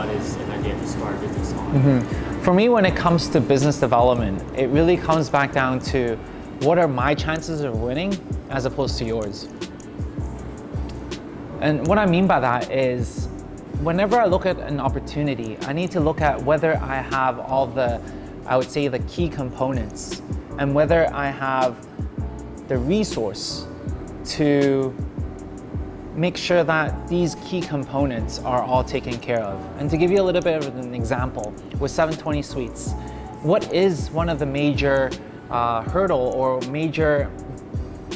what is an idea to start a business on? Mm-hmm. For me, when it comes to business development, it really comes back down to what are my chances of winning as opposed to yours. And what I mean by that is whenever I look at an opportunity, I need to look at whether I have all the, I would say the key components and whether I have the resource to make sure that these key components are all taken care of. And to give you a little bit of an example, with 720 Sweets, what is one of the major uh, hurdle or major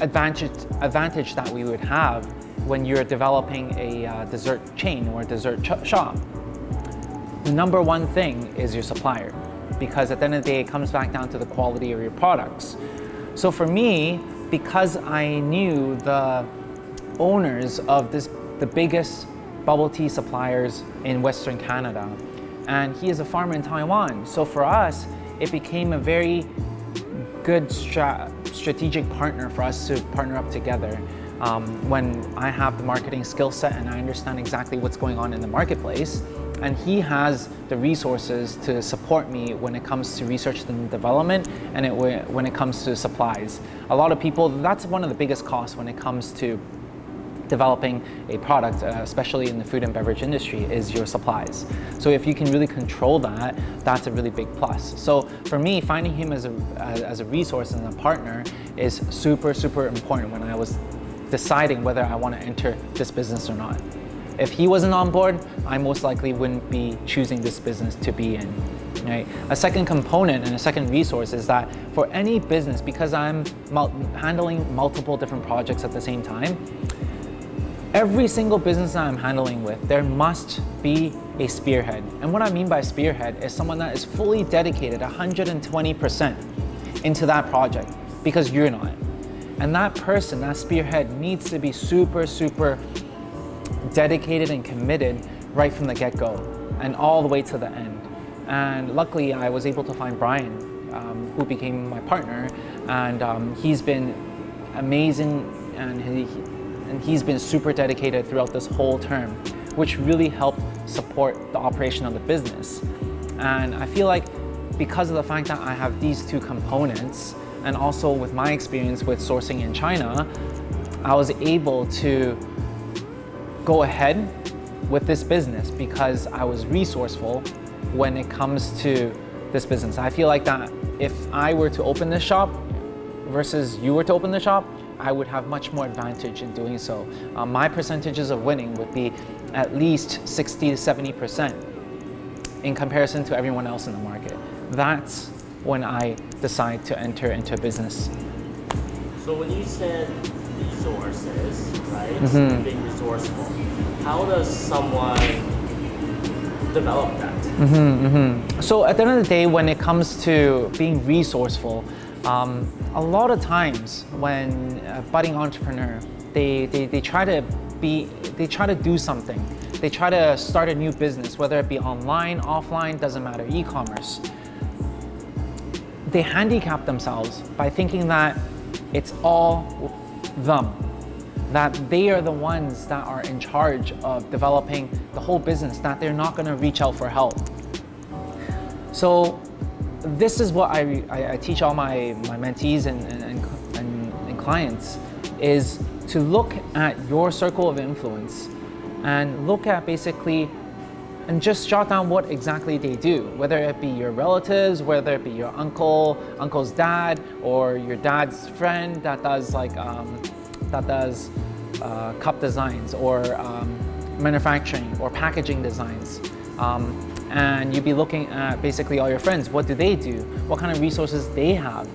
advantage, advantage that we would have when you're developing a uh, dessert chain or a dessert shop? The number one thing is your supplier because at the end of the day, it comes back down to the quality of your products. So for me, because I knew the owners of this, the biggest bubble tea suppliers in Western Canada. And he is a farmer in Taiwan. So for us, it became a very good stra strategic partner for us to partner up together. Um, when I have the marketing skill set and I understand exactly what's going on in the marketplace, and he has the resources to support me when it comes to research and development and it, when it comes to supplies. A lot of people, that's one of the biggest costs when it comes to developing a product, uh, especially in the food and beverage industry, is your supplies. So if you can really control that, that's a really big plus. So for me, finding him as a, as a resource and a partner is super, super important when I was deciding whether I want to enter this business or not. If he wasn't on board, I most likely wouldn't be choosing this business to be in. Right? A second component and a second resource is that for any business, because I'm handling multiple different projects at the same time, Every single business that I'm handling with, there must be a spearhead. And what I mean by spearhead is someone that is fully dedicated 120% into that project because you're not. And that person, that spearhead needs to be super, super dedicated and committed right from the get-go and all the way to the end. And luckily, I was able to find Brian, um, who became my partner, and um, he's been amazing and he, and he's been super dedicated throughout this whole term, which really helped support the operation of the business. And I feel like because of the fact that I have these two components, and also with my experience with sourcing in China, I was able to go ahead with this business because I was resourceful when it comes to this business. I feel like that if I were to open this shop versus you were to open the shop, I would have much more advantage in doing so. Um, my percentages of winning would be at least 60 to 70% in comparison to everyone else in the market. That's when I decide to enter into a business. So when you said resources, right, mm -hmm. being resourceful, how does someone develop that? Mm -hmm, mm -hmm. So at the end of the day, when it comes to being resourceful, um, a lot of times when a budding entrepreneur, they, they, they try to be, they try to do something. They try to start a new business, whether it be online, offline, doesn't matter, e-commerce. They handicap themselves by thinking that it's all them, that they are the ones that are in charge of developing the whole business, that they're not gonna reach out for help. So this is what I, I, I, teach all my, my mentees and, and, and, and clients is to look at your circle of influence and look at basically and just jot down what exactly they do, whether it be your relatives, whether it be your uncle, uncle's dad, or your dad's friend that does like um, that does uh, cup designs or um, manufacturing or packaging designs. Um, and you'd be looking at basically all your friends. What do they do? What kind of resources they have?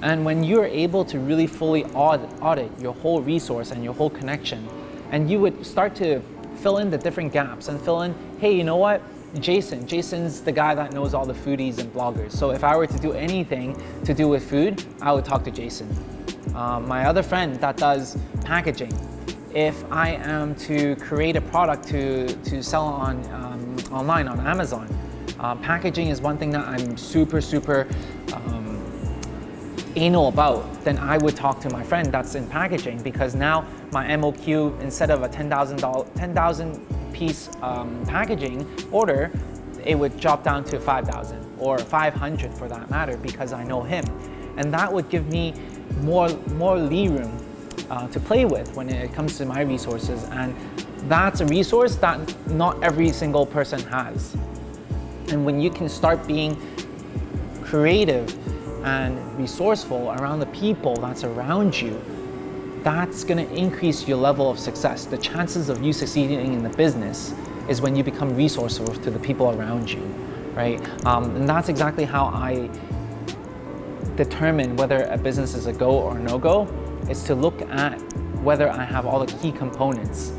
And when you're able to really fully audit, audit your whole resource and your whole connection, and you would start to fill in the different gaps and fill in, hey, you know what? Jason. Jason's the guy that knows all the foodies and bloggers. So if I were to do anything to do with food, I would talk to Jason. Um, my other friend that does packaging, if I am to create a product to, to sell on um, online on Amazon, uh, packaging is one thing that I'm super, super um, anal about, then I would talk to my friend that's in packaging because now my MOQ, instead of a $10,000 10,000 piece um, packaging order, it would drop down to 5,000 or 500 for that matter because I know him. And that would give me more, more lee room uh, to play with when it comes to my resources. And that's a resource that not every single person has. And when you can start being creative and resourceful around the people that's around you, that's gonna increase your level of success. The chances of you succeeding in the business is when you become resourceful to the people around you, right? Um, and that's exactly how I determine whether a business is a go or no-go, is to look at whether I have all the key components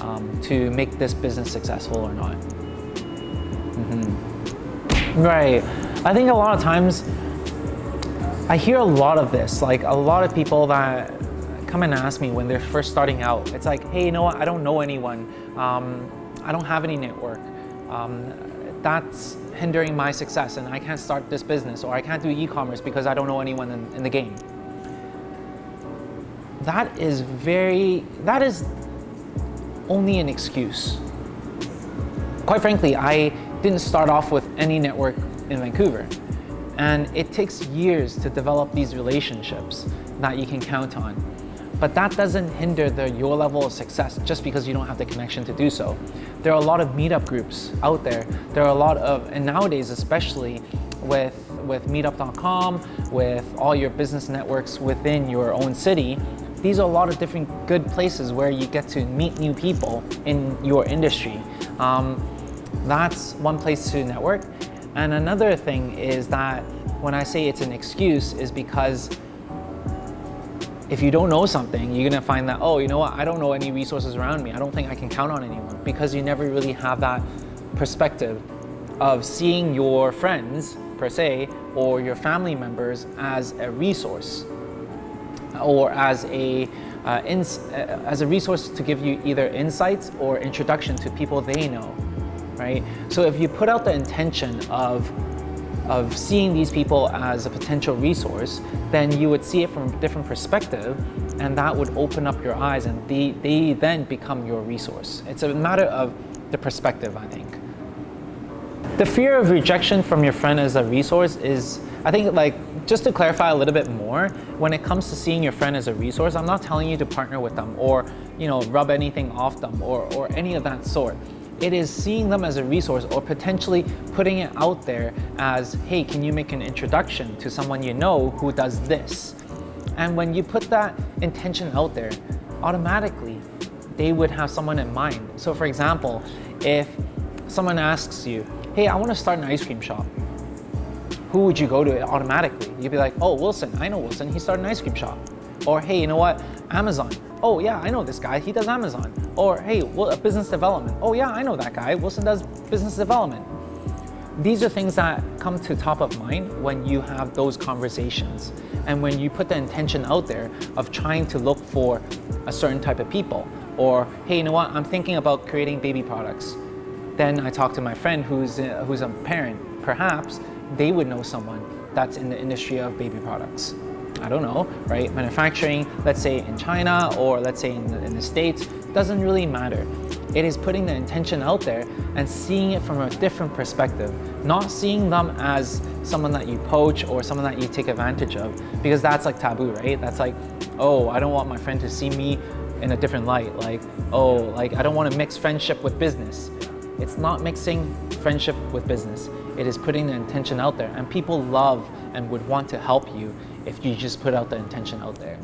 um, to make this business successful or not. Mm -hmm. Right. I think a lot of times I hear a lot of this, like a lot of people that come and ask me when they're first starting out. It's like, hey, you know what? I don't know anyone. Um, I don't have any network. Um, that's hindering my success and I can't start this business or I can't do e-commerce because I don't know anyone in, in the game. That is very, that is only an excuse. Quite frankly, I didn't start off with any network in Vancouver. And it takes years to develop these relationships that you can count on. But that doesn't hinder the, your level of success just because you don't have the connection to do so. There are a lot of meetup groups out there. There are a lot of, and nowadays especially with, with meetup.com, with all your business networks within your own city, these are a lot of different good places where you get to meet new people in your industry. Um, that's one place to network. And another thing is that when I say it's an excuse is because if you don't know something, you're gonna find that, oh, you know what, I don't know any resources around me. I don't think I can count on anyone because you never really have that perspective of seeing your friends, per se, or your family members as a resource or as a, uh, uh as a resource to give you either insights or introduction to people they know right? So if you put out the intention of of seeing these people as a potential resource, then you would see it from a different perspective and that would open up your eyes and they, they then become your resource. It's a matter of the perspective, I think. The fear of rejection from your friend as a resource is, I think like, just to clarify a little bit more, when it comes to seeing your friend as a resource, I'm not telling you to partner with them or, you know, rub anything off them or, or any of that sort. It is seeing them as a resource or potentially putting it out there as, hey, can you make an introduction to someone you know who does this? And when you put that intention out there, automatically they would have someone in mind. So for example, if someone asks you, hey, I want to start an ice cream shop, who would you go to automatically? You'd be like, oh, Wilson, I know Wilson, he started an ice cream shop. Or hey, you know what, Amazon, oh yeah, I know this guy, he does Amazon. Or hey, well, business development. Oh yeah, I know that guy, Wilson does business development. These are things that come to top of mind when you have those conversations and when you put the intention out there of trying to look for a certain type of people or hey, you know what, I'm thinking about creating baby products. Then I talk to my friend who's a, who's a parent. Perhaps they would know someone that's in the industry of baby products. I don't know, right? Manufacturing, let's say in China or let's say in the, in the States, doesn't really matter. It is putting the intention out there and seeing it from a different perspective, not seeing them as someone that you poach or someone that you take advantage of, because that's like taboo, right? That's like, oh, I don't want my friend to see me in a different light. Like, oh, like I don't want to mix friendship with business. It's not mixing friendship with business. It is putting the intention out there and people love and would want to help you if you just put out the intention out there.